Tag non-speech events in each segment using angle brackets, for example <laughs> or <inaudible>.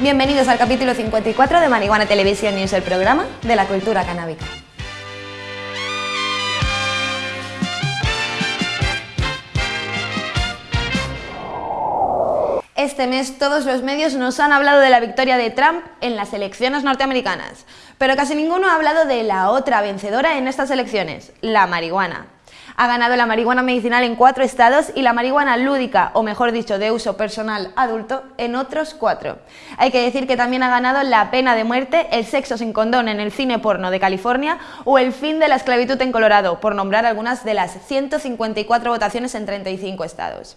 Bienvenidos al capítulo 54 de Marihuana Televisión News, el programa de la cultura canábica. Este mes todos los medios nos han hablado de la victoria de Trump en las elecciones norteamericanas, pero casi ninguno ha hablado de la otra vencedora en estas elecciones, la marihuana. Ha ganado la marihuana medicinal en cuatro estados y la marihuana lúdica, o mejor dicho, de uso personal adulto, en otros cuatro. Hay que decir que también ha ganado la pena de muerte, el sexo sin condón en el cine porno de California o el fin de la esclavitud en Colorado, por nombrar algunas de las 154 votaciones en 35 estados.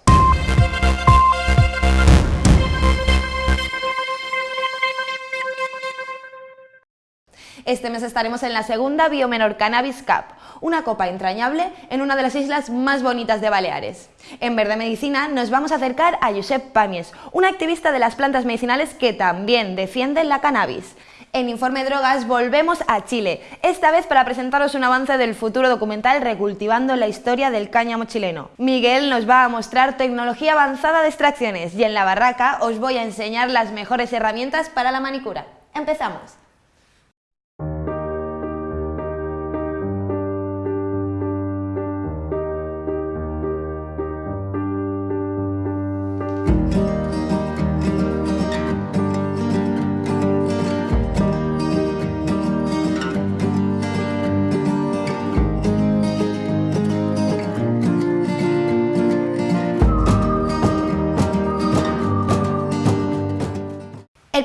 Este mes estaremos en la segunda Biomenor Cannabis Cup, una copa entrañable en una de las islas más bonitas de Baleares. En Verde Medicina nos vamos a acercar a Josep Pamies, un activista de las plantas medicinales que también defiende la cannabis. En Informe Drogas volvemos a Chile, esta vez para presentaros un avance del futuro documental Recultivando la historia del cáñamo chileno. Miguel nos va a mostrar tecnología avanzada de extracciones y en la barraca os voy a enseñar las mejores herramientas para la manicura. ¡Empezamos!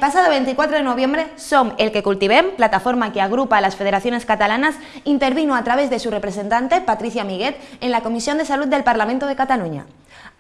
Pasado 24 de noviembre, SOM, el que cultivem, plataforma que agrupa a las federaciones catalanas, intervino a través de su representante, Patricia Miguet, en la Comisión de Salud del Parlamento de Cataluña.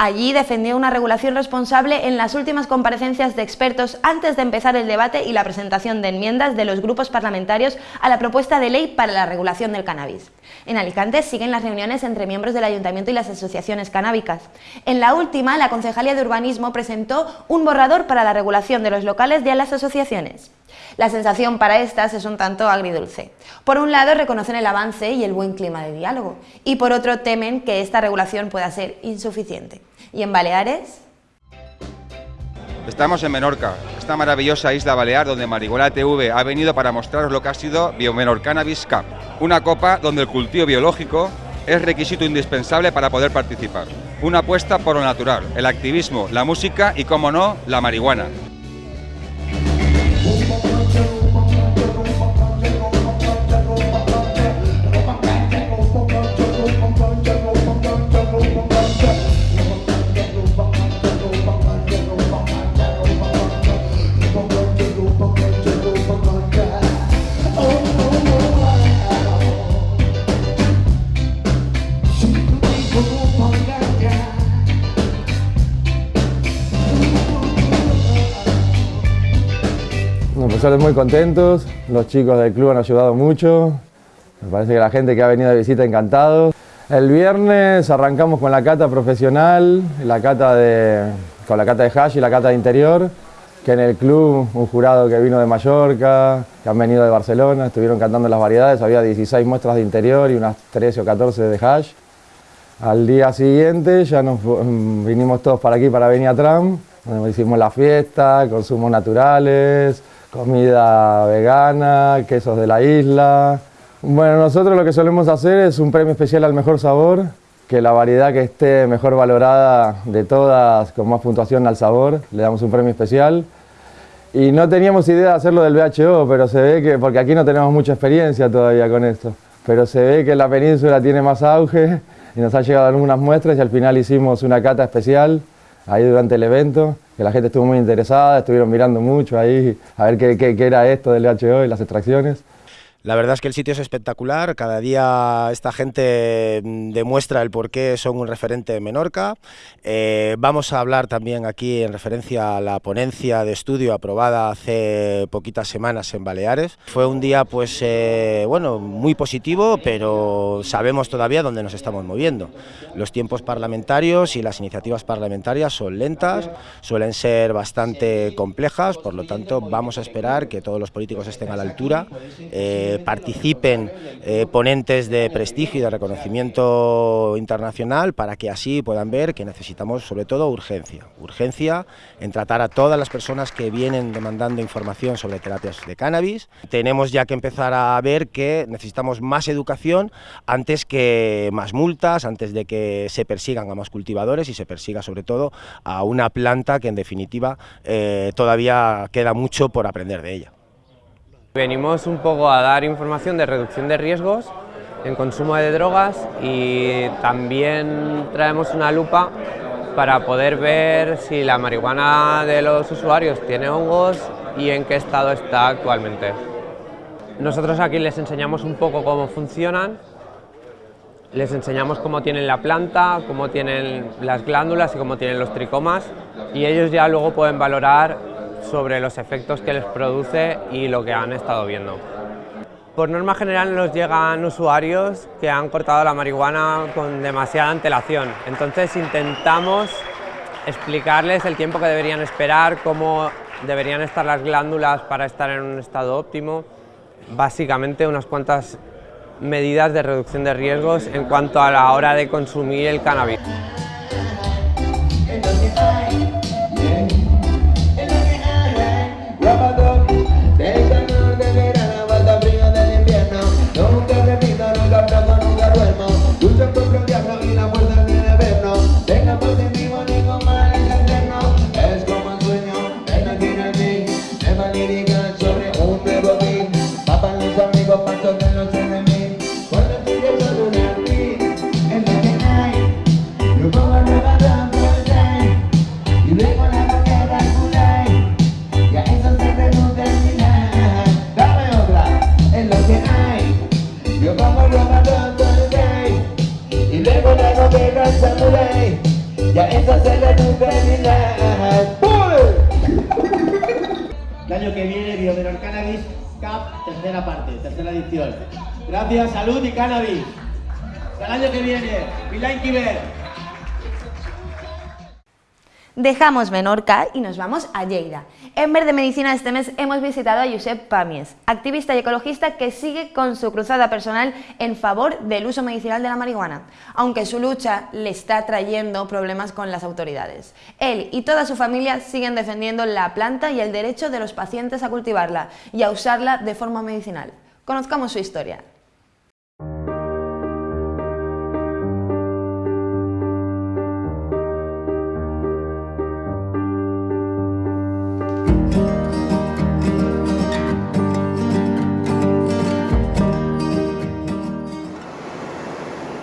Allí defendió una regulación responsable en las últimas comparecencias de expertos antes de empezar el debate y la presentación de enmiendas de los grupos parlamentarios a la propuesta de ley para la regulación del cannabis. En Alicante siguen las reuniones entre miembros del Ayuntamiento y las asociaciones canábicas. En la última, la Concejalía de Urbanismo presentó un borrador para la regulación de los locales de las asociaciones. La sensación para estas es un tanto agridulce. Por un lado reconocen el avance y el buen clima de diálogo, y por otro temen que esta regulación pueda ser insuficiente. ¿Y en Baleares? Estamos en Menorca, esta maravillosa isla balear donde Marihuana TV ha venido para mostraros lo que ha sido Biomenor Cannabis Cup, una copa donde el cultivo biológico es requisito indispensable para poder participar. Una apuesta por lo natural, el activismo, la música y, como no, la marihuana. Profesores muy contentos, los chicos del club han ayudado mucho, me parece que la gente que ha venido de visita encantados. El viernes arrancamos con la cata profesional, la cata de, con la cata de hash y la cata de interior, que en el club un jurado que vino de Mallorca, que han venido de Barcelona, estuvieron cantando las variedades, había 16 muestras de interior y unas 13 o 14 de hash. Al día siguiente ya nos mm, vinimos todos para aquí, para Beniatram, donde hicimos la fiesta, consumos naturales, comida vegana, quesos de la isla. Bueno, nosotros lo que solemos hacer es un premio especial al mejor sabor, que la variedad que esté mejor valorada de todas, con más puntuación al sabor, le damos un premio especial. Y no teníamos idea de hacerlo del BHO, pero se ve que, porque aquí no tenemos mucha experiencia todavía con esto, pero se ve que la península tiene más auge y nos han llegado algunas muestras y al final hicimos una cata especial ahí durante el evento, que la gente estuvo muy interesada, estuvieron mirando mucho ahí a ver qué, era esto del BHO y las extracciones. La verdad es que el sitio es espectacular, cada día esta gente mm, demuestra el por qué son un referente en Menorca. Eh, vamos a hablar también aquí en referencia a la ponencia de estudio aprobada hace poquitas semanas en Baleares. Fue un día pues eh, bueno, muy positivo, pero sabemos todavía dónde nos estamos moviendo. Los tiempos parlamentarios y las iniciativas parlamentarias son lentas, suelen ser bastante complejas, por lo tanto vamos a esperar que todos los políticos estén a la altura. Eh, participen eh, ponentes de prestigio y de reconocimiento internacional para que así puedan ver que necesitamos sobre todo urgencia, urgencia en tratar a todas las personas que vienen demandando información sobre terapias de cannabis. Tenemos ya que empezar a ver que necesitamos más educación antes que más multas, antes de que se persigan a más cultivadores y se persiga sobre todo a una planta que en definitiva eh, todavía queda mucho por aprender de ella. Venimos un poco a dar información de reducción de riesgos en consumo de drogas y también traemos una lupa para poder ver si la marihuana de los usuarios tiene hongos y en qué estado está actualmente. Nosotros aquí les enseñamos un poco cómo funcionan, les enseñamos cómo tienen la planta, cómo tienen las glándulas y cómo tienen los tricomas y ellos ya luego pueden valorar sobre los efectos que les produce y lo que han estado viendo. Por norma general nos llegan usuarios que han cortado la marihuana con demasiada antelación, entonces intentamos explicarles el tiempo que deberían esperar, cómo deberían estar las glándulas para estar en un estado óptimo, básicamente unas cuantas medidas de reducción de riesgos en cuanto a la hora de consumir el cannabis. Dejamos Menorca y nos vamos a Lleida. En Verde Medicina este mes hemos visitado a Josep Pamies, activista y ecologista que sigue con su cruzada personal en favor del uso medicinal de la marihuana, aunque su lucha le está trayendo problemas con las autoridades. Él y toda su familia siguen defendiendo la planta y el derecho de los pacientes a cultivarla y a usarla de forma medicinal. Conozcamos su historia.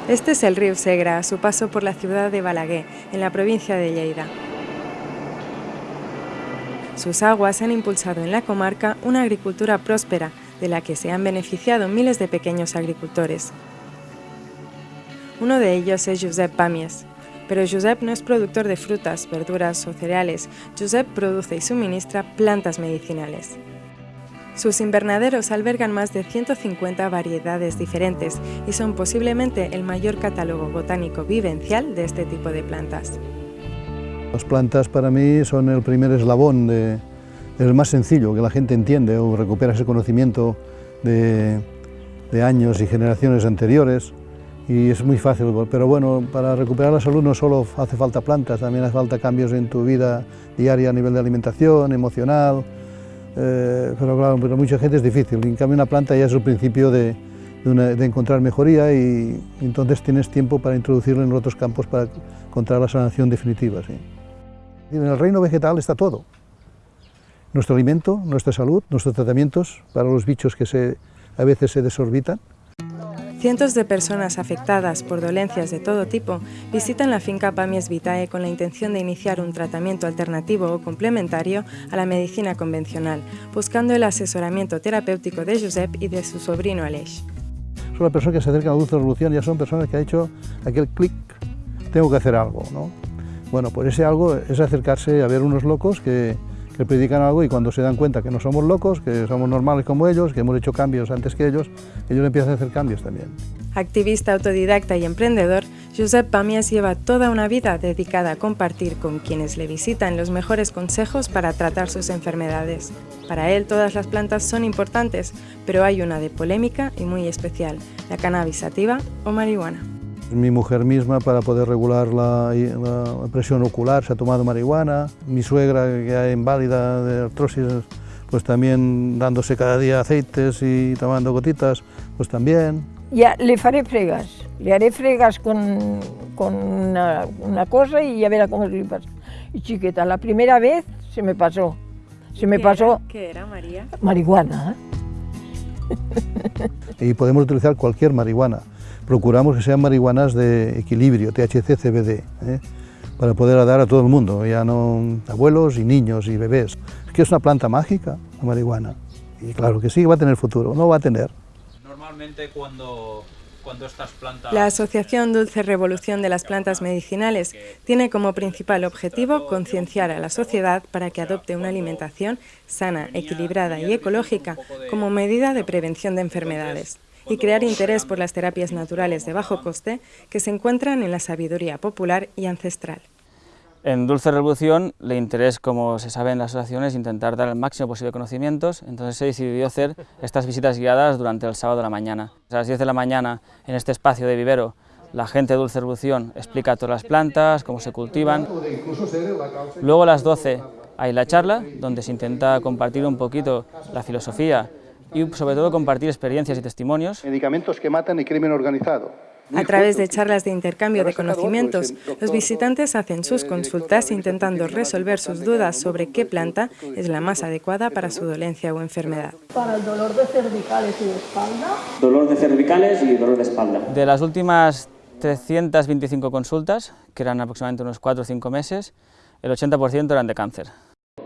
Este es el río Segra a su paso por la ciudad de Balaguer, en la provincia de Lleida. Sus aguas han impulsado en la comarca una agricultura próspera, de la que se han beneficiado miles de pequeños agricultores. Uno de ellos es Josep Pamies, pero Josep no es productor de frutas, verduras o cereales, Josep produce y suministra plantas medicinales. Sus invernaderos albergan más de 150 variedades diferentes y son posiblemente el mayor catálogo botánico vivencial de este tipo de plantas. Las plantas para mí son el primer eslabón, el más sencillo, que la gente entiende o recupera ese conocimiento de, de años y generaciones anteriores y es muy fácil, pero bueno, para recuperar la salud no solo hace falta plantas, también hace falta cambios en tu vida diaria a nivel de alimentación, emocional, eh, pero claro, para mucha gente es difícil. En cambio, una planta ya es el principio de, encontrar mejoría y, entonces tienes tiempo para introducirlo en otros campos para encontrar la sanación definitiva. En el reino vegetal está todo. Nuestro alimento, nuestra salud, nuestros tratamientos para los bichos que a veces se desorbitan, Cientos de personas afectadas por dolencias de todo tipo visitan la finca Pamies Vitae con la intención de iniciar un tratamiento alternativo o complementario a la medicina convencional, buscando el asesoramiento terapéutico de Josep y de su sobrino Aleix. Son las personas que se acercan a de revolución, ya son personas que han hecho aquel clic, tengo que hacer algo. ¿no? Bueno, pues ese algo es acercarse a ver unos locos que, que predican algo y cuando se dan cuenta que no somos locos, que somos normales como ellos, que hemos hecho cambios antes que ellos, ellos empiezan a hacer cambios también. Activista autodidacta y emprendedor, Josep Pamias lleva toda una vida dedicada a compartir con quienes le visitan los mejores consejos para tratar sus enfermedades. Para él todas las plantas son importantes, pero hay una de polémica y muy especial, la cannabis sativa o marihuana. Mi mujer misma para poder regular la, la presión ocular se ha tomado marihuana, mi suegra que es inválida de artrosis pues también dándose cada día aceites y tomando gotitas, pues también. Ya le faré fregas, le haré fregas con, con una, una, cosa y ya verá cómo se le pasa. Y chiquita, la primera vez se me pasó, se me ¿Qué pasó Era? ¿Qué era, María? marihuana. ¿eh? <laughs> Y podemos utilizar cualquier marihuana. Procuramos que sean marihuanas de equilibrio, THC, CBD, ¿eh? para poder dar a todo el mundo, ya no abuelos y niños y bebés. Es que es una planta mágica, la marihuana. Y claro que sí, va a tener futuro, no va a tener. Normalmente cuando, cuando estas plantas... La Asociación Dulce Revolución de las Plantas Medicinales tiene como principal objetivo concienciar a la sociedad para que adopte una alimentación sana, equilibrada y ecológica como medida de prevención de enfermedades y crear interés por las terapias naturales de bajo coste que se encuentran en la sabiduría popular y ancestral. En Dulce Revolución, el interés, como se sabe en la asociación, es intentar dar el máximo posible conocimientos, entonces se decidió hacer estas visitas guiadas durante el sábado de la mañana. A las 10 de la mañana, en este espacio de vivero, la gente de Dulce Revolución explica todas las plantas, cómo se cultivan. Luego a las 12 hay la charla, donde se intenta compartir un poquito la filosofía y sobre todo compartir experiencias y testimonios. Medicamentos que matan y crimen organizado. A través de charlas de intercambio de conocimientos, los visitantes hacen sus consultas intentando resolver sus dudas sobre qué planta es la más adecuada para su dolencia o enfermedad. Para el dolor de cervicales y de espalda. Dolor de cervicales y dolor de espalda. De las últimas 325 consultas, que eran aproximadamente unos 4 o 5 meses, el 80% eran de cáncer.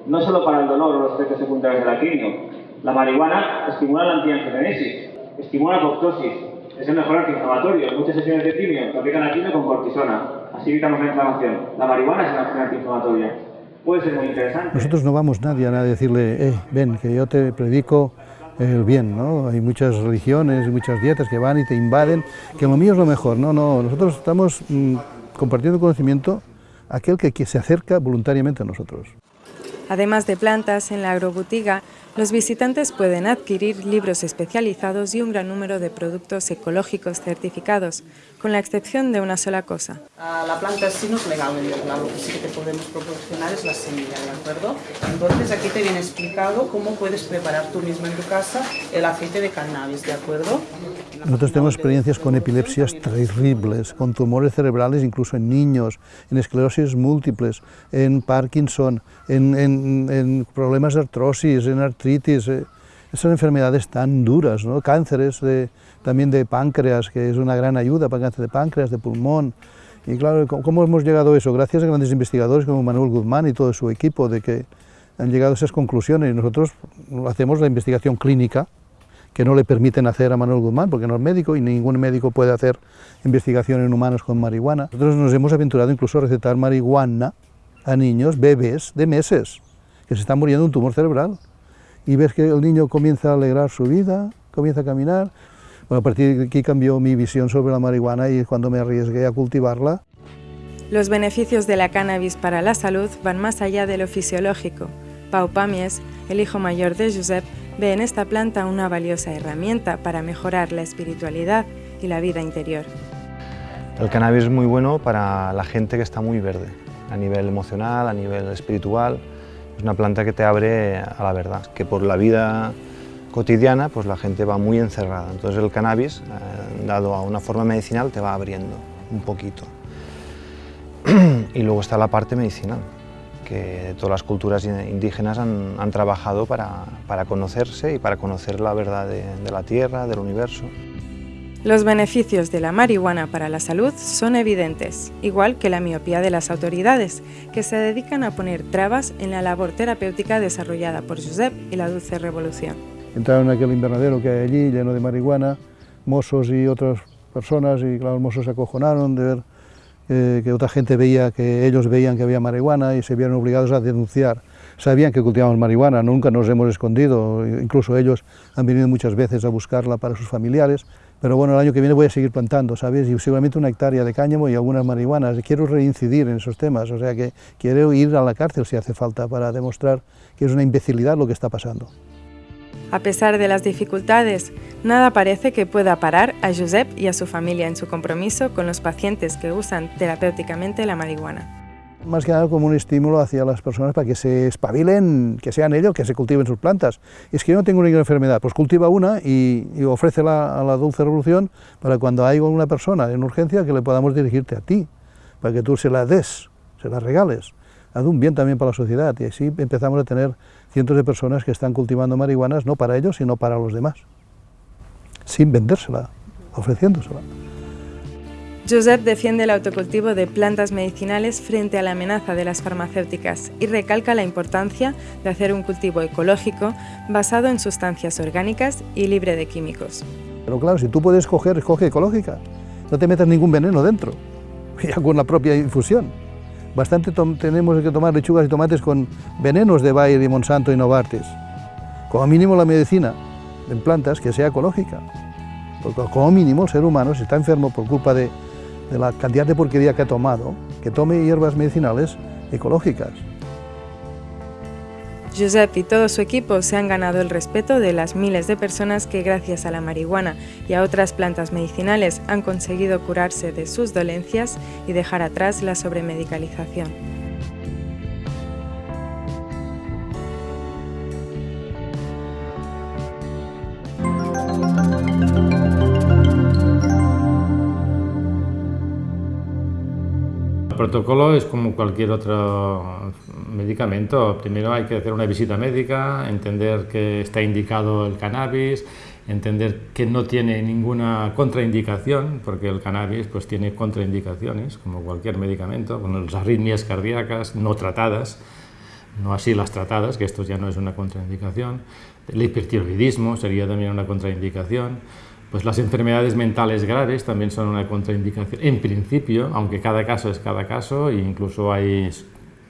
No solo para el dolor o los efectos secundarios de la quimio, la marihuana estimula la antiangiogenesis, estimula la apoptosis, es el mejor antiinflamatorio. En muchas sesiones de quimio se aplican la quimio con cortisona, así evitamos la inflamación. La marihuana es una antiinflamatoria. Puede ser muy interesante. Nosotros no vamos nadie a decirle, eh, ven, que yo te predico el bien, ¿no? Hay muchas religiones y muchas dietas que van y te invaden, que lo mío es lo mejor. No, no, nosotros estamos mmm, compartiendo conocimiento aquel que, que se acerca voluntariamente a nosotros. Además de plantas, en la agrobutiga, los visitantes pueden adquirir libros especializados y un gran número de productos ecológicos certificados, con la excepción de una sola cosa. La planta sí no es legal Irlanda, lo que sí que te podemos proporcionar es la semilla, ¿de acuerdo? Entonces aquí te viene explicado cómo puedes preparar tú mismo en tu casa el aceite de cannabis, ¿de acuerdo? Nosotros tenemos experiencias con epilepsias terribles, con tumores cerebrales incluso en niños, en esclerosis múltiples, en Parkinson, en, en, problemas de artrosis, en artritis, eh, esas enfermedades tan duras, ¿no? cánceres de, también de páncreas, que es una gran ayuda para cáncer de páncreas, de pulmón. Y claro, ¿cómo hemos llegado a eso? Gracias a grandes investigadores como Manuel Guzmán y todo su equipo, de que han llegado a esas conclusiones. Y nosotros hacemos la investigación clínica, que no le permiten hacer a Manuel Guzmán, porque no es médico y ningún médico puede hacer investigación en humanos con marihuana. Nosotros nos hemos aventurado incluso a recetar marihuana a niños, bebés de meses, que se están muriendo de un tumor cerebral. Y ves que el niño comienza a alegrar su vida, comienza a caminar. Bueno, a partir de aquí cambió mi visión sobre la marihuana y cuando me arriesgué a cultivarla. Los beneficios de la cannabis para la salud van más allá de lo fisiológico. Pau Pamies, el hijo mayor de Josep, ve en esta planta una valiosa herramienta para mejorar la espiritualidad y la vida interior. El cannabis es muy bueno para la gente que está muy verde, a nivel emocional, a nivel espiritual. Es una planta que te abre a la verdad, que por la vida cotidiana pues la gente va muy encerrada. Entonces el cannabis, eh, dado a una forma medicinal, te va abriendo un poquito. <clears throat> y luego está la parte medicinal, que todas las culturas indígenas han, han trabajado para, para, conocerse y para conocer la verdad de, de la Tierra, del universo. Los beneficios de la marihuana para la salud son evidentes, igual que la miopía de las autoridades, que se dedican a poner trabas en la labor terapéutica desarrollada por Josep y la Dulce Revolución. Entraron en aquel invernadero que hay allí, lleno de marihuana, mozos y otras personas, y claro, los mozos se acojonaron de ver eh, que otra gente veía, que ellos veían que había marihuana y se vieron obligados a denunciar. Sabían que cultivábamos marihuana, nunca nos hemos escondido, incluso ellos han venido muchas veces a buscarla para sus familiares, pero bueno, el año que viene voy a seguir plantando, ¿sabes? Y seguramente una hectárea de cáñamo y algunas marihuanas. Quiero reincidir en esos temas, o sea que quiero ir a la cárcel si hace falta para demostrar que es una imbecilidad lo que está pasando. A pesar de las dificultades, nada parece que pueda parar a Josep y a su familia en su compromiso con los pacientes que usan terapéuticamente la marihuana más que nada como un estímulo hacia las personas para que se espabilen, que sean ellos, que se cultiven sus plantas. es que yo no tengo ninguna enfermedad, pues cultiva una y, y ofrécela a la dulce revolución para cuando haya una persona en urgencia que le podamos dirigirte a ti, para que tú se la des, se la regales. Haz un bien también para la sociedad y así empezamos a tener cientos de personas que están cultivando marihuanas no para ellos, sino para los demás, sin vendérsela, ofreciéndosela. Josep defiende el autocultivo de plantas medicinales frente a la amenaza de las farmacéuticas y recalca la importancia de hacer un cultivo ecológico basado en sustancias orgánicas y libre de químicos. Pero claro, si tú puedes escoger, escoge ecológica. No te metas ningún veneno dentro, <laughs> ya con la propia infusión. Bastante tenemos que tomar lechugas y tomates con venenos de Bayer y Monsanto y Novartis. Como mínimo la medicina en plantas que sea ecológica. Porque como mínimo el ser humano, si está enfermo por culpa de, de la cantidad de porquería que ha tomado, que tome hierbas medicinales ecológicas. Josep y todo su equipo se han ganado el respeto de las miles de personas que gracias a la marihuana y a otras plantas medicinales han conseguido curarse de sus dolencias y dejar atrás la sobremedicalización. Protocolo es como cualquier otro medicamento. Primero hay que hacer una visita médica, entender que está indicado el cannabis, entender que no tiene ninguna contraindicación, porque el cannabis pues, tiene contraindicaciones, como cualquier medicamento, con las arritmias cardíacas no tratadas, no así las tratadas, que esto ya no es una contraindicación. El hipertiroidismo sería también una contraindicación. Pues las enfermedades mentales graves también son una contraindicación, en principio, aunque cada caso es cada caso, e incluso hay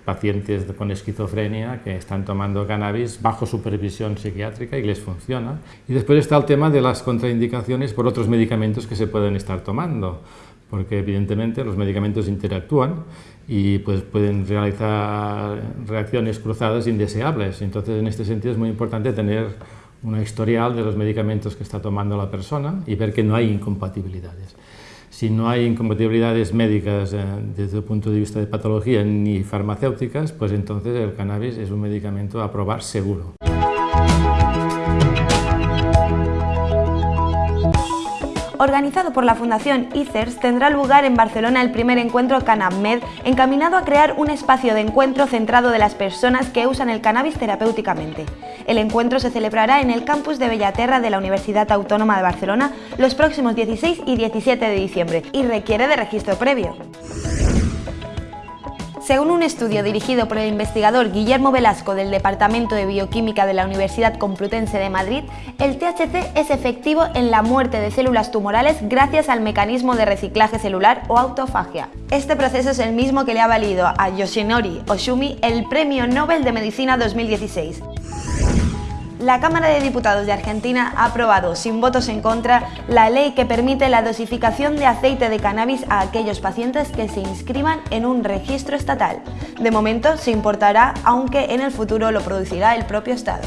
pacientes con esquizofrenia que están tomando cannabis bajo supervisión psiquiátrica y les funciona. Y después está el tema de las contraindicaciones por otros medicamentos que se pueden estar tomando, porque evidentemente los medicamentos interactúan y pues pueden realizar reacciones cruzadas indeseables. Entonces, en este sentido es muy importante tener una historial de los medicamentos que está tomando la persona y ver que no hay incompatibilidades. Si no hay incompatibilidades médicas eh, desde el punto de vista de patología ni farmacéuticas, pues entonces el cannabis es un medicamento a probar seguro. Organizado por la Fundación ICERS, tendrá lugar en Barcelona el primer encuentro CannabMed, encaminado a crear un espacio de encuentro centrado de las personas que usan el cannabis terapéuticamente. El encuentro se celebrará en el campus de Bellaterra de la Universidad Autónoma de Barcelona los próximos 16 y 17 de diciembre y requiere de registro previo. Según un estudio dirigido por el investigador Guillermo Velasco del Departamento de Bioquímica de la Universidad Complutense de Madrid, el THC es efectivo en la muerte de células tumorales gracias al mecanismo de reciclaje celular o autofagia. Este proceso es el mismo que le ha valido a Yoshinori Oshumi el Premio Nobel de Medicina 2016. La Cámara de Diputados de Argentina ha aprobado, sin votos en contra, la ley que permite la dosificación de aceite de cannabis a aquellos pacientes que se inscriban en un registro estatal. De momento se importará, aunque en el futuro lo producirá el propio Estado.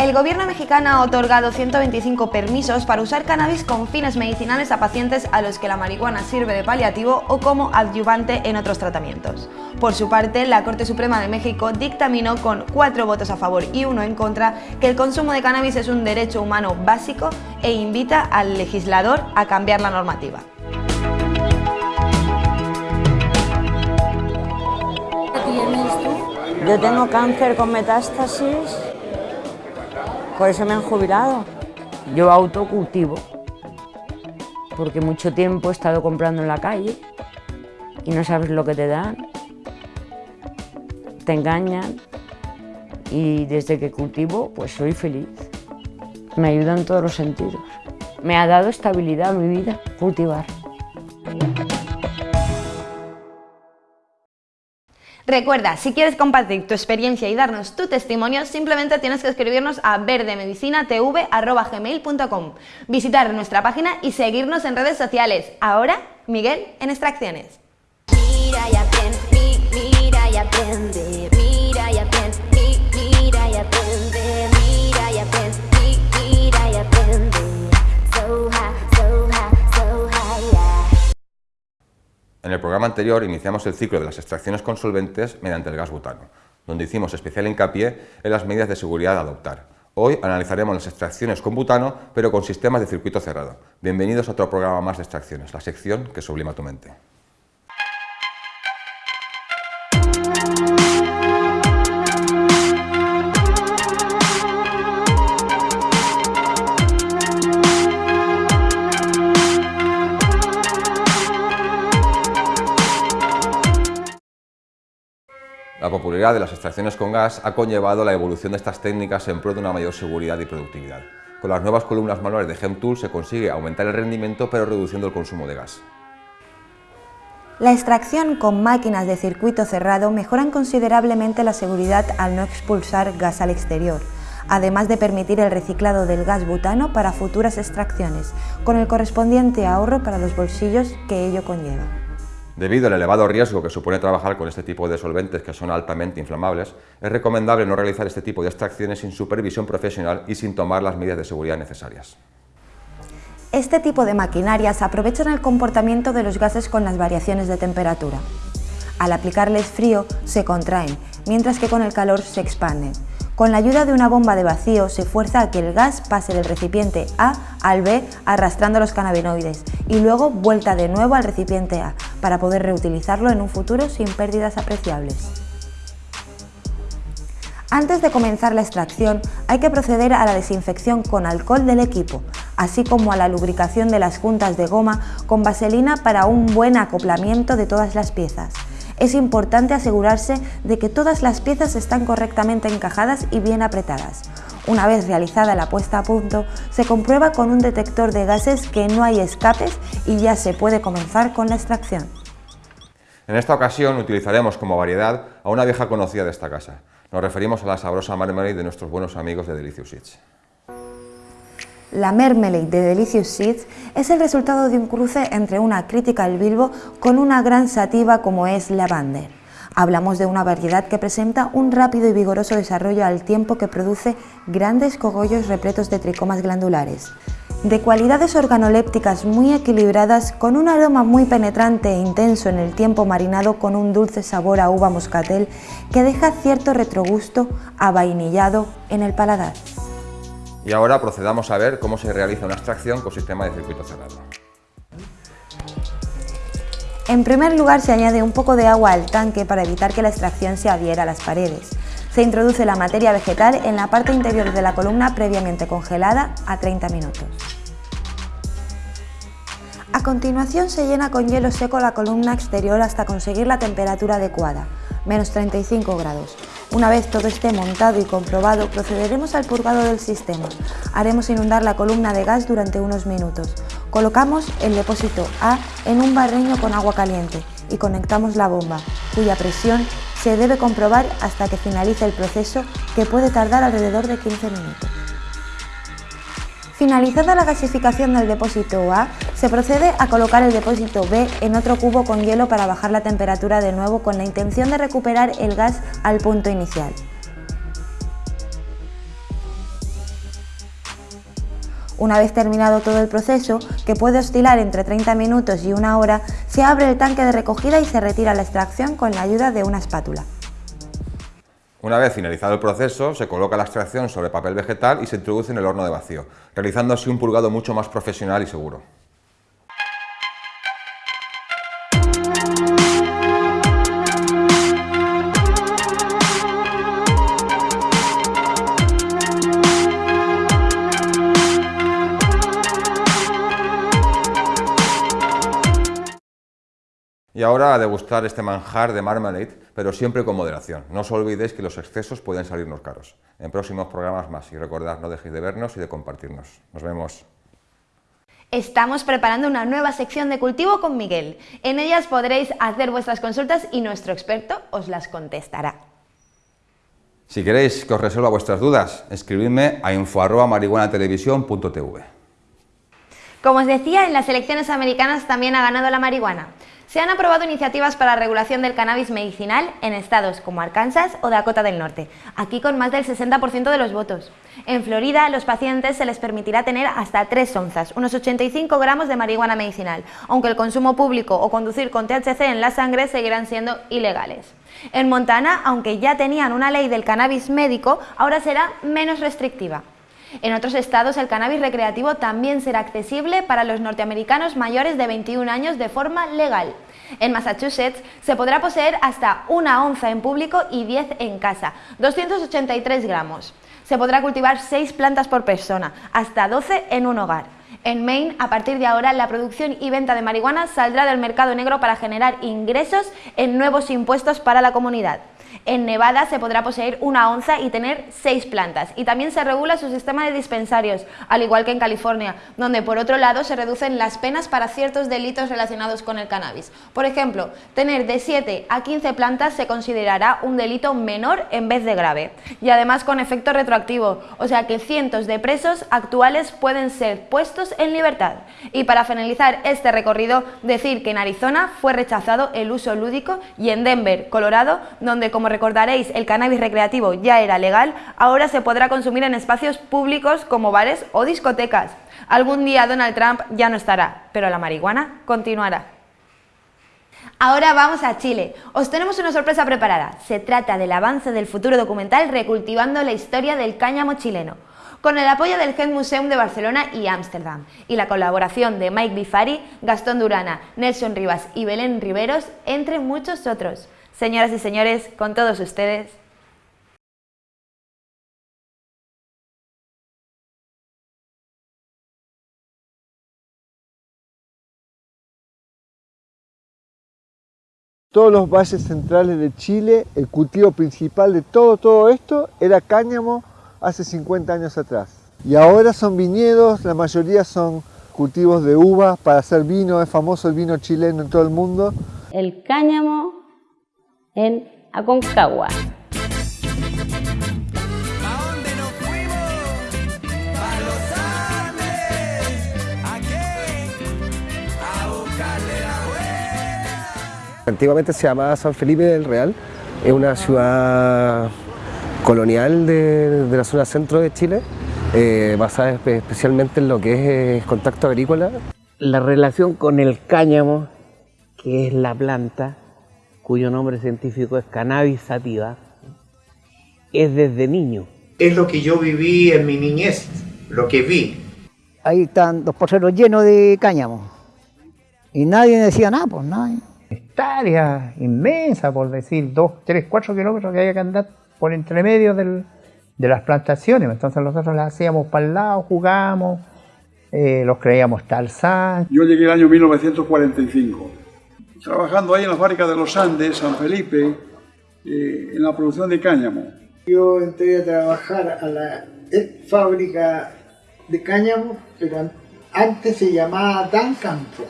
El gobierno mexicano ha otorgado 125 permisos para usar cannabis con fines medicinales a pacientes a los que la marihuana sirve de paliativo o como adyuvante en otros tratamientos. Por su parte, la Corte Suprema de México dictaminó con cuatro votos a favor y uno en contra que el consumo de cannabis es un derecho humano básico e invita al legislador a cambiar la normativa. Yo tengo cáncer con metástasis por eso me han jubilado. Yo autocultivo, porque mucho tiempo he estado comprando en la calle y no sabes lo que te dan, te engañan y desde que cultivo pues soy feliz. Me ayuda en todos los sentidos. Me ha dado estabilidad a mi vida cultivar. Recuerda, si quieres compartir tu experiencia y darnos tu testimonio, simplemente tienes que escribirnos a verdemedicinatv.gmail.com, visitar nuestra página y seguirnos en redes sociales. Ahora, Miguel en Extracciones. En el programa anterior iniciamos el ciclo de las extracciones con solventes mediante el gas butano, donde hicimos especial hincapié en las medidas de seguridad a adoptar. Hoy analizaremos las extracciones con butano, pero con sistemas de circuito cerrado. Bienvenidos a otro programa más de extracciones, la sección que sublima tu mente. La popularidad de las extracciones con gas ha conllevado la evolución de estas técnicas en pro de una mayor seguridad y productividad. Con las nuevas columnas manuales de GemTool se consigue aumentar el rendimiento pero reduciendo el consumo de gas. La extracción con máquinas de circuito cerrado mejoran considerablemente la seguridad al no expulsar gas al exterior, además de permitir el reciclado del gas butano para futuras extracciones, con el correspondiente ahorro para los bolsillos que ello conlleva. Debido al elevado riesgo que supone trabajar con este tipo de solventes que son altamente inflamables, es recomendable no realizar este tipo de extracciones sin supervisión profesional y sin tomar las medidas de seguridad necesarias. Este tipo de maquinarias aprovechan el comportamiento de los gases con las variaciones de temperatura. Al aplicarles frío, se contraen, mientras que con el calor se expanden. Con la ayuda de una bomba de vacío se fuerza a que el gas pase del recipiente A al B arrastrando los cannabinoides y luego vuelta de nuevo al recipiente A para poder reutilizarlo en un futuro sin pérdidas apreciables. Antes de comenzar la extracción hay que proceder a la desinfección con alcohol del equipo, así como a la lubricación de las juntas de goma con vaselina para un buen acoplamiento de todas las piezas. Es importante asegurarse de que todas las piezas están correctamente encajadas y bien apretadas. Una vez realizada la puesta a punto, se comprueba con un detector de gases que no hay escapes y ya se puede comenzar con la extracción. En esta ocasión utilizaremos como variedad a una vieja conocida de esta casa. Nos referimos a la sabrosa marmalade de nuestros buenos amigos de Delicious. La Mermelade de Delicious Seeds es el resultado de un cruce entre una crítica al bilbo con una gran sativa como es Lavander. Hablamos de una variedad que presenta un rápido y vigoroso desarrollo al tiempo que produce grandes cogollos repletos de tricomas glandulares. De cualidades organolépticas muy equilibradas, con un aroma muy penetrante e intenso en el tiempo marinado con un dulce sabor a uva moscatel que deja cierto retrogusto avainillado en el paladar. Y ahora procedamos a ver cómo se realiza una extracción con sistema de circuito cerrado. En primer lugar se añade un poco de agua al tanque para evitar que la extracción se adhiera a las paredes. Se introduce la materia vegetal en la parte interior de la columna previamente congelada a 30 minutos. A continuación se llena con hielo seco la columna exterior hasta conseguir la temperatura adecuada, menos 35 grados. Una vez todo esté montado y comprobado, procederemos al purgado del sistema. Haremos inundar la columna de gas durante unos minutos. Colocamos el depósito A en un barreño con agua caliente y conectamos la bomba, cuya presión se debe comprobar hasta que finalice el proceso, que puede tardar alrededor de 15 minutos. Finalizada la gasificación del depósito A, se procede a colocar el depósito B en otro cubo con hielo para bajar la temperatura de nuevo con la intención de recuperar el gas al punto inicial. Una vez terminado todo el proceso, que puede oscilar entre 30 minutos y una hora, se abre el tanque de recogida y se retira la extracción con la ayuda de una espátula. Una vez finalizado el proceso, se coloca la extracción sobre papel vegetal y se introduce en el horno de vacío, realizando así un purgado mucho más profesional y seguro. Y ahora a degustar este manjar de marmalade, pero siempre con moderación. No os olvidéis que los excesos pueden salirnos caros. En próximos programas más y recordad, no dejéis de vernos y de compartirnos. Nos vemos. Estamos preparando una nueva sección de cultivo con Miguel. En ellas podréis hacer vuestras consultas y nuestro experto os las contestará. Si queréis que os resuelva vuestras dudas, escribidme a info.marihuanatelevisión.tv. Como os decía, en las elecciones americanas también ha ganado la marihuana. Se han aprobado iniciativas para la regulación del cannabis medicinal en estados como Arkansas o Dakota del Norte, aquí con más del 60% de los votos. En Florida, los pacientes se les permitirá tener hasta 3 onzas, unos 85 gramos de marihuana medicinal, aunque el consumo público o conducir con THC en la sangre seguirán siendo ilegales. En Montana, aunque ya tenían una ley del cannabis médico, ahora será menos restrictiva. En otros estados el cannabis recreativo también será accesible para los norteamericanos mayores de 21 años de forma legal. En Massachusetts se podrá poseer hasta una onza en público y 10 en casa, 283 gramos. Se podrá cultivar 6 plantas por persona, hasta 12 en un hogar. En Maine, a partir de ahora, la producción y venta de marihuana saldrá del mercado negro para generar ingresos en nuevos impuestos para la comunidad. En Nevada se podrá poseer una onza y tener seis plantas y también se regula su sistema de dispensarios, al igual que en California, donde por otro lado se reducen las penas para ciertos delitos relacionados con el cannabis. Por ejemplo, tener de 7 a 15 plantas se considerará un delito menor en vez de grave y además con efecto retroactivo, o sea que cientos de presos actuales pueden ser puestos en libertad. Y para finalizar este recorrido, decir que en Arizona fue rechazado el uso lúdico y en Denver, Colorado, donde como recordaréis el cannabis recreativo ya era legal, ahora se podrá consumir en espacios públicos como bares o discotecas. Algún día Donald Trump ya no estará, pero la marihuana continuará. Ahora vamos a Chile. Os tenemos una sorpresa preparada. Se trata del avance del futuro documental Recultivando la historia del cáñamo chileno con el apoyo del Head Museum de Barcelona y Ámsterdam y la colaboración de Mike Bifari, Gastón Durana, Nelson Rivas y Belén Riveros, entre muchos otros. Señoras y señores, con todos ustedes, todos los valles centrales de Chile, el cultivo principal de todo, todo esto era cáñamo hace 50 años atrás. Y ahora son viñedos, la mayoría son cultivos de uva para hacer vino, es famoso el vino chileno en todo el mundo. El cáñamo en Aconcagua. Antiguamente se llamaba San Felipe del Real, es una ciudad colonial de, de la zona centro de Chile, eh, basada espe- especialmente en lo que es eh, contacto agrícola. La relación con el cáñamo, que es la planta, cuyo nombre científico es Cannabis sativa, es desde niño. Es lo que yo viví en mi niñez, lo que vi. Ahí están los poceros llenos de cáñamo. Y nadie decía nada, pues nadie. hectáreas inmensa, por decir, 2, 3, 4 kilómetros que había que andar por entre medio del- de las plantaciones. Entonces nosotros las hacíamos para el lado, jugábamos, eh, los creíamos talzán. Yo llegué el año 1945, trabajando ahí en la fábrica de los Andes, San Felipe, eh, en la producción de cáñamo. Yo entré a trabajar a la fábrica de cáñamo, pero an- antes se llamaba Dan Campos.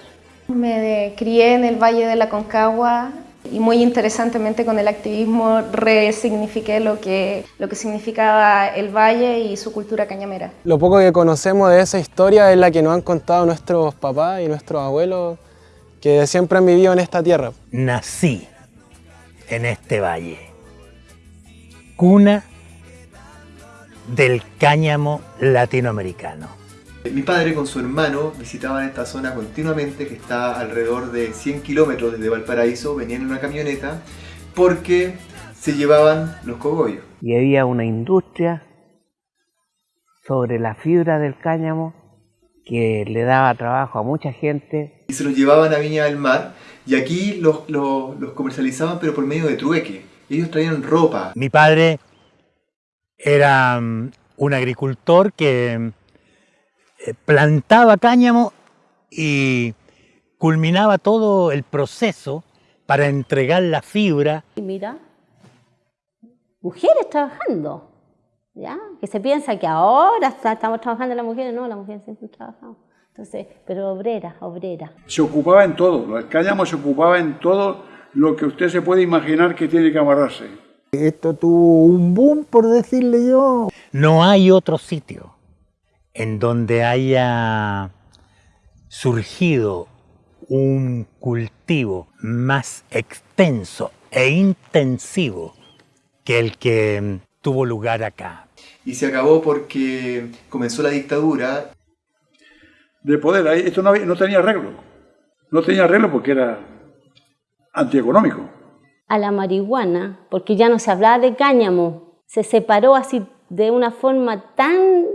Me crié en el Valle de la Concagua y muy interesantemente con el activismo resignifiqué lo que, lo que significaba el valle y su cultura cañamera. Lo poco que conocemos de esa historia es la que nos han contado nuestros papás y nuestros abuelos que siempre han vivido en esta tierra. Nací en este valle, cuna del cáñamo latinoamericano. Mi padre con su hermano visitaban esta zona continuamente, que está alrededor de 100 kilómetros desde Valparaíso, venían en una camioneta porque se llevaban los cogollos. Y había una industria sobre la fibra del cáñamo que le daba trabajo a mucha gente. Y se los llevaban a Viña del Mar y aquí los, los- los comercializaban pero por medio de trueque. Ellos traían ropa. Mi padre era mm, un agricultor que eh, plantaba cáñamo y culminaba todo el proceso para entregar la fibra Y mira, mujeres trabajando, ¿ya? Que se piensa que ahora estamos trabajando las mujeres, no, las mujeres siempre han trabajado. Entonces, pero obrera, obrera. Se ocupaba en todo, el cáñamo se ocupaba en todo lo que usted se puede imaginar que tiene que amarrarse. Esto tuvo un boom, por decirle yo. No hay otro sitio en donde haya surgido un cultivo más extenso e intensivo que el que tuvo lugar acá. Y se acabó porque comenzó la dictadura. De poder, esto no, había- no tenía arreglo. No tenía arreglo porque era antieconómico. A la marihuana, porque ya no se hablaba de cáñamo, se separó así de una forma tan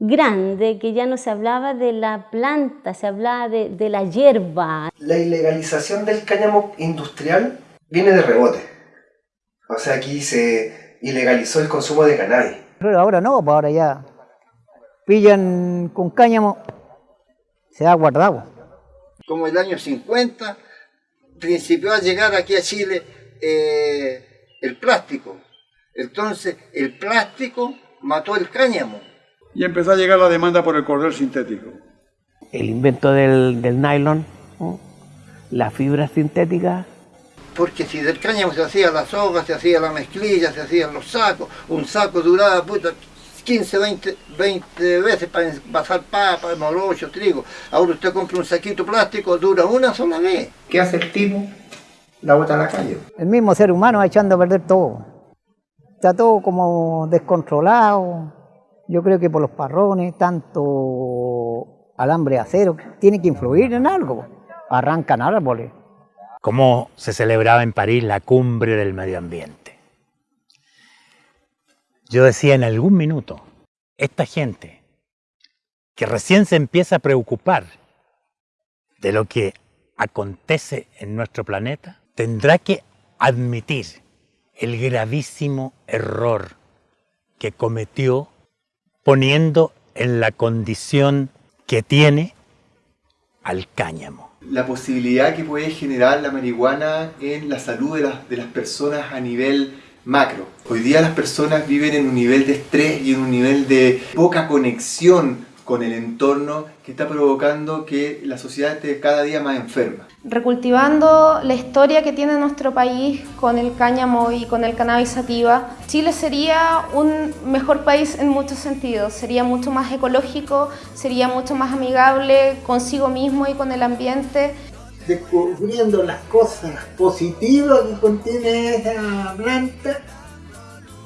grande que ya no se hablaba de la planta, se hablaba de, de la hierba. La ilegalización del cáñamo industrial viene de rebote. O sea, aquí se ilegalizó el consumo de cannabis. Pero ahora no, pues ahora ya pillan con cáñamo, se ha guardado. Como el año 50, principió a llegar aquí a Chile eh, el plástico. Entonces, el plástico mató el cáñamo. Y empezó a llegar la demanda por el cordel sintético. El invento del, del nylon, ¿no? la fibra sintética, Porque si del cáñamo se hacía la soga, se hacía la mezclilla, se hacían los sacos, un saco duraba puta, 15, 20, 20 veces para envasar papa, morocho, trigo. Ahora usted compra un saquito plástico, dura una sola vez. ¿Qué hace el tipo? La bota a la calle. El mismo ser humano echando a perder todo. Está todo como descontrolado. Yo creo que por los parrones, tanto alambre de acero, tiene que influir en algo. Arrancan árboles. Cómo se celebraba en París la cumbre del medio ambiente. Yo decía en algún minuto, esta gente que recién se empieza a preocupar de lo que acontece en nuestro planeta, tendrá que admitir el gravísimo error que cometió poniendo en la condición que tiene al cáñamo. La posibilidad que puede generar la marihuana en la salud de las, de las personas a nivel macro. Hoy día las personas viven en un nivel de estrés y en un nivel de poca conexión con el entorno que está provocando que la sociedad esté cada día más enferma. Recultivando la historia que tiene nuestro país con el cáñamo y con el cannabis sativa, Chile sería un mejor país en muchos sentidos. Sería mucho más ecológico, sería mucho más amigable consigo mismo y con el ambiente. Descubriendo las cosas positivas que contiene esa planta,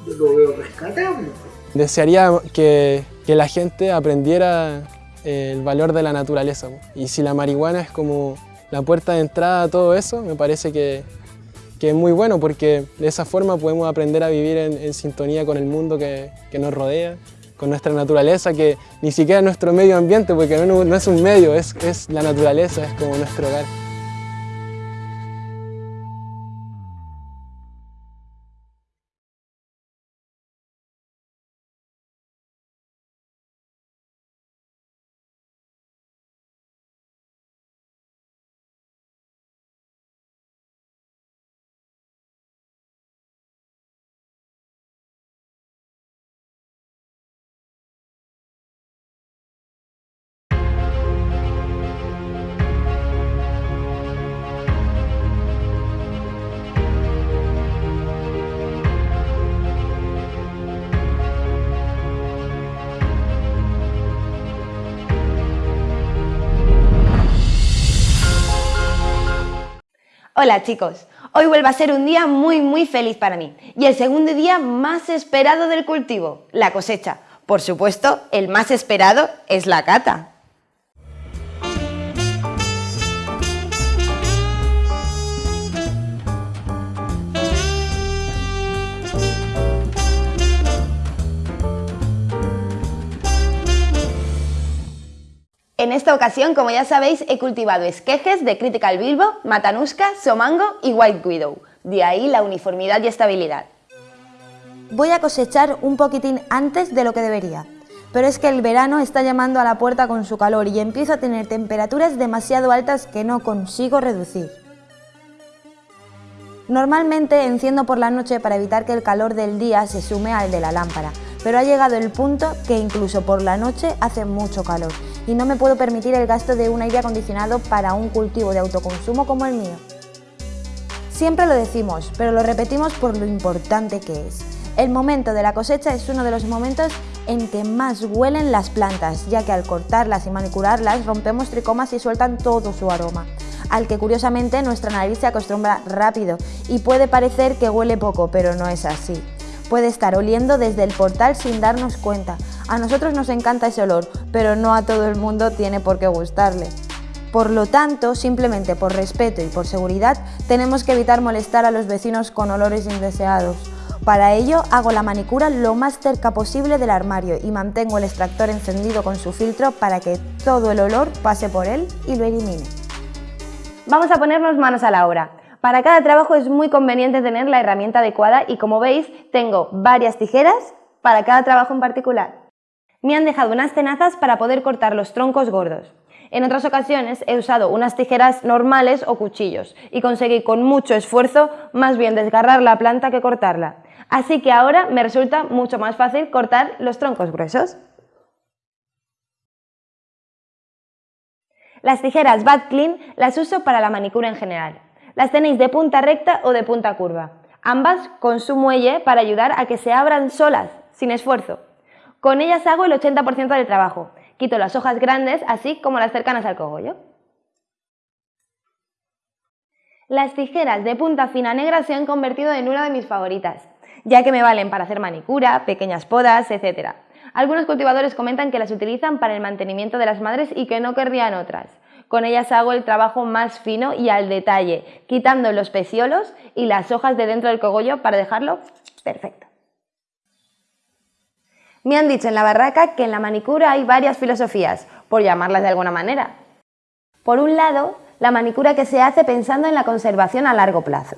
yo lo veo rescatable. Desearía que, que la gente aprendiera eh, el valor de la naturaleza. Y si la marihuana es como la puerta de entrada a todo eso, me parece que, que es muy bueno porque de esa forma podemos aprender a vivir en, sintonía con el mundo que, que nos rodea, con nuestra naturaleza, que ni siquiera es nuestro medio ambiente, porque no, no es un medio, es, es la naturaleza, es como nuestro hogar. Hola chicos, hoy vuelve a ser un día muy muy feliz para mí y el segundo día más esperado del cultivo, la cosecha. Por supuesto, el más esperado es la cata. En esta ocasión, como ya sabéis, he cultivado esquejes de Critical Bilbo, Matanuska, Somango y White Widow. De ahí la uniformidad y estabilidad. Voy a cosechar un poquitín antes de lo que debería, pero es que el verano está llamando a la puerta con su calor y empiezo a tener temperaturas demasiado altas que no consigo reducir. Normalmente enciendo por la noche para evitar que el calor del día se sume al de la lámpara, pero ha llegado el punto que incluso por la noche hace mucho calor y no me puedo permitir el gasto de un aire acondicionado para un cultivo de autoconsumo como el mío. Siempre lo decimos, pero lo repetimos por lo importante que es. El momento de la cosecha es uno de los momentos en que más huelen las plantas, ya que al cortarlas y manicularlas rompemos tricomas y sueltan todo su aroma, al que curiosamente nuestra nariz se acostumbra rápido y puede parecer que huele poco, pero no es así. Puede estar oliendo desde el portal sin darnos cuenta. A nosotros nos encanta ese olor, pero no a todo el mundo tiene por qué gustarle. Por lo tanto, simplemente por respeto y por seguridad, tenemos que evitar molestar a los vecinos con olores indeseados. Para ello, hago la manicura lo más cerca posible del armario y mantengo el extractor encendido con su filtro para que todo el olor pase por él y lo elimine. Vamos a ponernos manos a la obra. Para cada trabajo es muy conveniente tener la herramienta adecuada y como veis tengo varias tijeras para cada trabajo en particular. Me han dejado unas tenazas para poder cortar los troncos gordos. En otras ocasiones he usado unas tijeras normales o cuchillos y conseguí con mucho esfuerzo más bien desgarrar la planta que cortarla. Así que ahora me resulta mucho más fácil cortar los troncos gruesos. Las tijeras Bad Clean las uso para la manicura en general. Las tenéis de punta recta o de punta curva. Ambas con su muelle para ayudar a que se abran solas, sin esfuerzo. Con ellas hago el 80% del trabajo. Quito las hojas grandes, así como las cercanas al cogollo. Las tijeras de punta fina negra se han convertido en una de mis favoritas, ya que me valen para hacer manicura, pequeñas podas, etc. Algunos cultivadores comentan que las utilizan para el mantenimiento de las madres y que no querrían otras. Con ellas hago el trabajo más fino y al detalle, quitando los peciolos y las hojas de dentro del cogollo para dejarlo perfecto. Me han dicho en la barraca que en la manicura hay varias filosofías, por llamarlas de alguna manera. Por un lado, la manicura que se hace pensando en la conservación a largo plazo.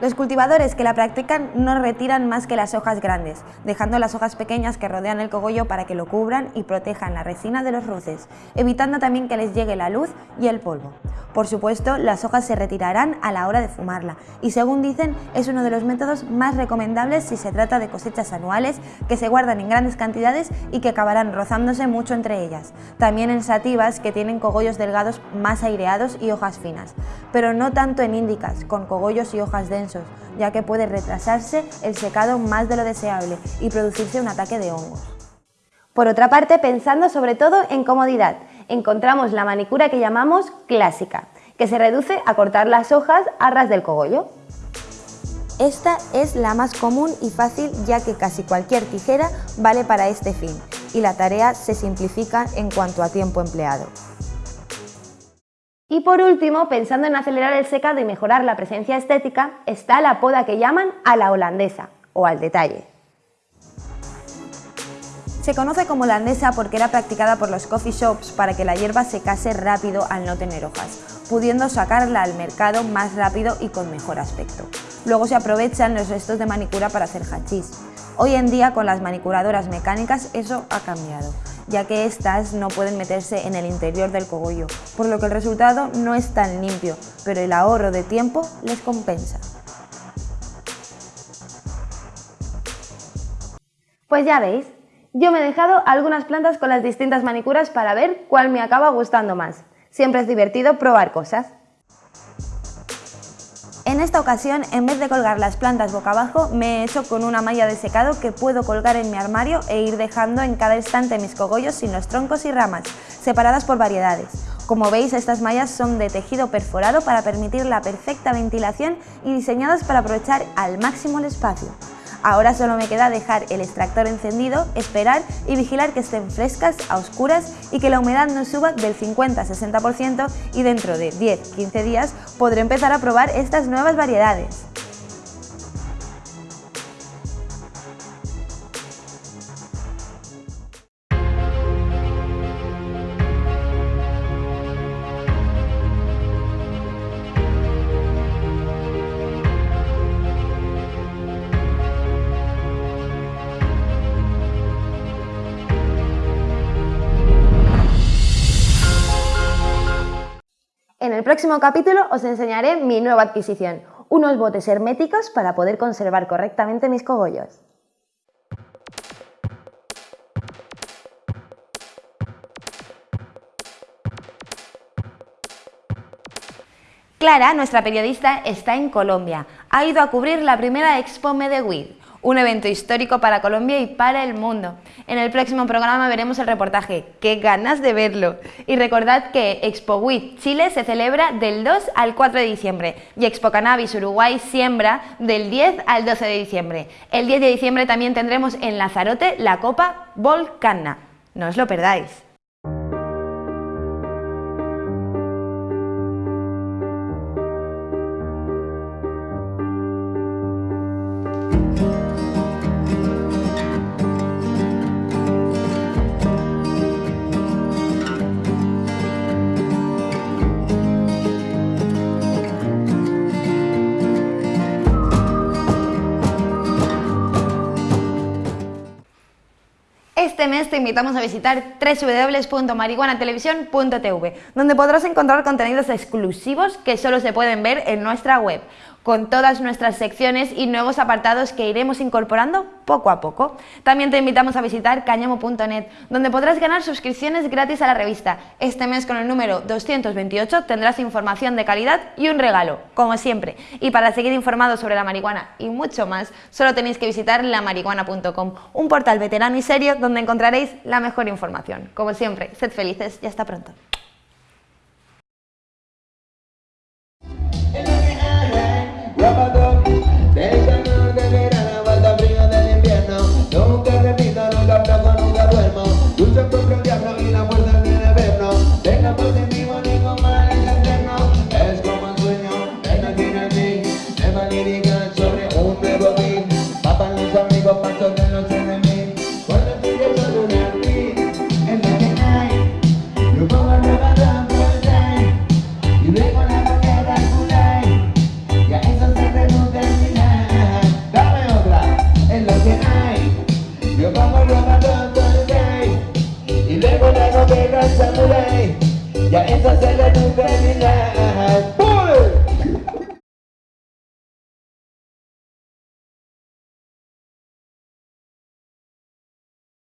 Los cultivadores que la practican no retiran más que las hojas grandes, dejando las hojas pequeñas que rodean el cogollo para que lo cubran y protejan la resina de los roces, evitando también que les llegue la luz y el polvo. Por supuesto, las hojas se retirarán a la hora de fumarla y según dicen es uno de los métodos más recomendables si se trata de cosechas anuales que se guardan en grandes cantidades y que acabarán rozándose mucho entre ellas. También en sativas que tienen cogollos delgados más aireados y hojas finas, pero no tanto en índicas, con cogollos y hojas densas ya que puede retrasarse el secado más de lo deseable y producirse un ataque de hongos. Por otra parte, pensando sobre todo en comodidad, encontramos la manicura que llamamos clásica, que se reduce a cortar las hojas a ras del cogollo. Esta es la más común y fácil ya que casi cualquier tijera vale para este fin y la tarea se simplifica en cuanto a tiempo empleado. Y por último, pensando en acelerar el secado y mejorar la presencia estética, está la poda que llaman a la holandesa o al detalle. Se conoce como holandesa porque era practicada por los coffee shops para que la hierba secase rápido al no tener hojas, pudiendo sacarla al mercado más rápido y con mejor aspecto. Luego se aprovechan los restos de manicura para hacer hachís. Hoy en día con las manicuradoras mecánicas eso ha cambiado ya que éstas no pueden meterse en el interior del cogollo, por lo que el resultado no es tan limpio, pero el ahorro de tiempo les compensa. Pues ya veis, yo me he dejado algunas plantas con las distintas manicuras para ver cuál me acaba gustando más. Siempre es divertido probar cosas. En esta ocasión, en vez de colgar las plantas boca abajo, me he hecho con una malla de secado que puedo colgar en mi armario e ir dejando en cada instante mis cogollos sin los troncos y ramas, separadas por variedades. Como veis, estas mallas son de tejido perforado para permitir la perfecta ventilación y diseñadas para aprovechar al máximo el espacio. Ahora solo me queda dejar el extractor encendido, esperar y vigilar que estén frescas, a oscuras y que la humedad no suba del 50-60% y dentro de 10-15 días podré empezar a probar estas nuevas variedades. próximo capítulo os enseñaré mi nueva adquisición, unos botes herméticos para poder conservar correctamente mis cogollos. Clara, nuestra periodista, está en Colombia. Ha ido a cubrir la primera Expo Medellín un evento histórico para Colombia y para el mundo. En el próximo programa veremos el reportaje. ¡Qué ganas de verlo! Y recordad que Expo WIT Chile se celebra del 2 al 4 de diciembre y Expo Cannabis Uruguay siembra del 10 al 12 de diciembre. El 10 de diciembre también tendremos en Lazarote la Copa Volcana. No os lo perdáis. Este mes te invitamos a visitar www.marihuanatelevisión.tv, donde podrás encontrar contenidos exclusivos que solo se pueden ver en nuestra web con todas nuestras secciones y nuevos apartados que iremos incorporando poco a poco. También te invitamos a visitar cañamo.net, donde podrás ganar suscripciones gratis a la revista. Este mes con el número 228 tendrás información de calidad y un regalo, como siempre. Y para seguir informados sobre la marihuana y mucho más, solo tenéis que visitar lamarihuana.com, un portal veterano y serio donde encontraréis la mejor información. Como siempre, sed felices y hasta pronto. Del Yeah, it's a celebration.